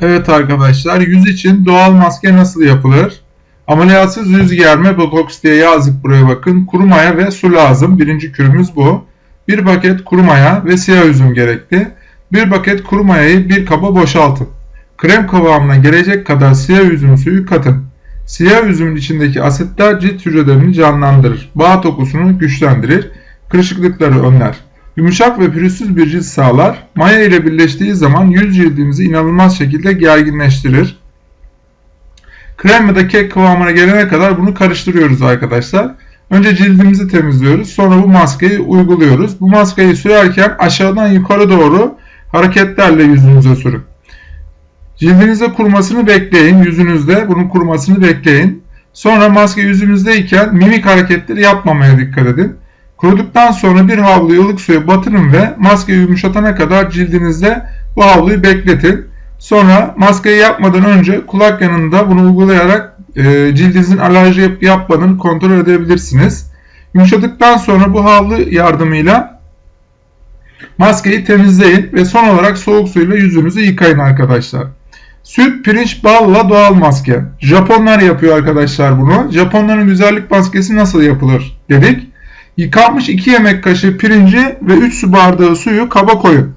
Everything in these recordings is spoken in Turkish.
Evet arkadaşlar yüz için doğal maske nasıl yapılır? Ameliyatsız yüz germe botoks diye yazdık buraya bakın. Kuru maya ve su lazım. Birinci kürümüz bu. Bir paket kuru maya ve siyah üzüm gerekli. Bir paket kuru mayayı bir kaba boşaltın. Krem kıvamına gelecek kadar siyah üzüm suyu katın. Siyah üzümün içindeki asitler cilt hücrelerini canlandırır. Bağ dokusunu güçlendirir. Kırışıklıkları önler. Yumuşak ve pürüzsüz bir cilt sağlar. Maya ile birleştiği zaman yüz cildimizi inanılmaz şekilde gerginleştirir. Krem ya da kek kıvamına gelene kadar bunu karıştırıyoruz arkadaşlar. Önce cildimizi temizliyoruz. Sonra bu maskeyi uyguluyoruz. Bu maskeyi sürerken aşağıdan yukarı doğru hareketlerle yüzünüze sürün. Cildinizde kurumasını bekleyin. Yüzünüzde bunun kurumasını bekleyin. Sonra maske yüzünüzdeyken mimik hareketleri yapmamaya dikkat edin. Kuruduktan sonra bir havluyu ılık suya batırın ve maskeyi yumuşatana kadar cildinizde bu havluyu bekletin. Sonra maskeyi yapmadan önce kulak yanında bunu uygulayarak e, cildinizin alerji yapıp yapmadığını kontrol edebilirsiniz. Yumuşadıktan sonra bu havlu yardımıyla maskeyi temizleyin ve son olarak soğuk suyla yüzünüzü yıkayın arkadaşlar. Süt, pirinç, balla doğal maske. Japonlar yapıyor arkadaşlar bunu. Japonların güzellik maskesi nasıl yapılır dedik. Yıkanmış 2 yemek kaşığı pirinci ve 3 su bardağı suyu kaba koyun.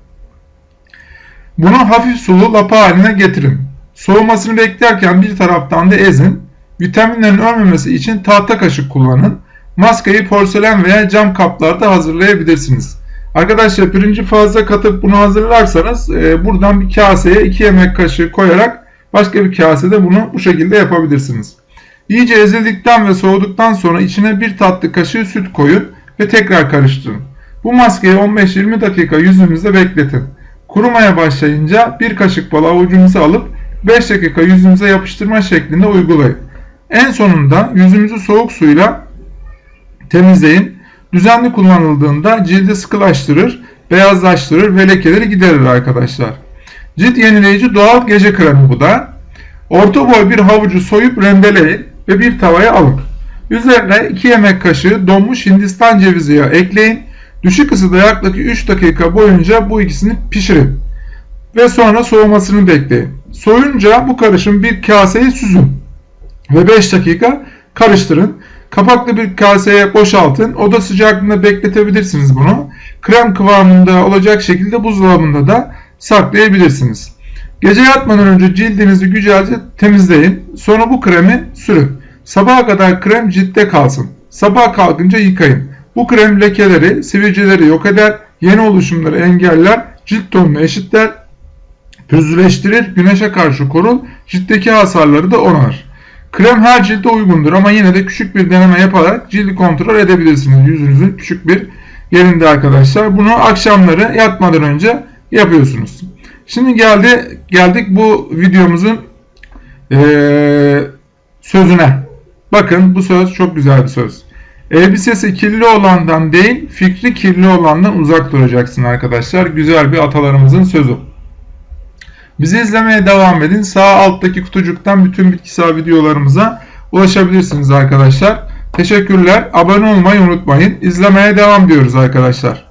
Bunu hafif sulu lapa haline getirin. Soğumasını beklerken bir taraftan da ezin. Vitaminlerin ölmemesi için tahta kaşık kullanın. Maskeyi porselen veya cam kaplarda hazırlayabilirsiniz. Arkadaşlar pirinci fazla katıp bunu hazırlarsanız e, buradan bir kaseye 2 yemek kaşığı koyarak başka bir kasede bunu bu şekilde yapabilirsiniz. İyice ezildikten ve soğuduktan sonra içine bir tatlı kaşığı süt koyun ve tekrar karıştırın. Bu maskeyi 15-20 dakika yüzünüzde bekletin. Kurumaya başlayınca bir kaşık bal avucunuza alıp 5 dakika yüzünüze yapıştırma şeklinde uygulayın. En sonunda yüzünüzü soğuk suyla temizleyin. Düzenli kullanıldığında cildi sıkılaştırır, beyazlaştırır ve lekeleri giderir arkadaşlar. Cilt yenileyici doğal gece kremi bu da. Orta boy bir havucu soyup rendeleyin ve bir tavaya alın. Üzerine 2 yemek kaşığı donmuş hindistan cevizi yağı ekleyin. Düşük ısıda yaklaşık 3 dakika boyunca bu ikisini pişirin. Ve sonra soğumasını bekleyin. Soyunca bu karışım bir kaseye süzün. Ve 5 dakika karıştırın. Kapaklı bir kaseye boşaltın. Oda sıcaklığında bekletebilirsiniz bunu. Krem kıvamında olacak şekilde buzdolabında da saklayabilirsiniz. Gece yatmadan önce cildinizi güzelce temizleyin. Sonra bu kremi sürün. Sabaha kadar krem ciltte kalsın. Sabah kalkınca yıkayın. Bu krem lekeleri, sivilceleri yok eder, yeni oluşumları engeller, cilt tonunu eşitler, pürüzleştirir, güneşe karşı korur, ciltteki hasarları da onar. Krem her cilde uygundur ama yine de küçük bir deneme yaparak cildi kontrol edebilirsiniz. Yüzünüzün küçük bir yerinde arkadaşlar. Bunu akşamları yatmadan önce yapıyorsunuz. Şimdi geldi geldik bu videomuzun ee, sözüne. Bakın bu söz çok güzel bir söz. Elbisesi kirli olandan değil, fikri kirli olandan uzak duracaksın arkadaşlar. Güzel bir atalarımızın sözü. Bizi izlemeye devam edin. Sağ alttaki kutucuktan bütün bitkisel videolarımıza ulaşabilirsiniz arkadaşlar. Teşekkürler. Abone olmayı unutmayın. İzlemeye devam diyoruz arkadaşlar.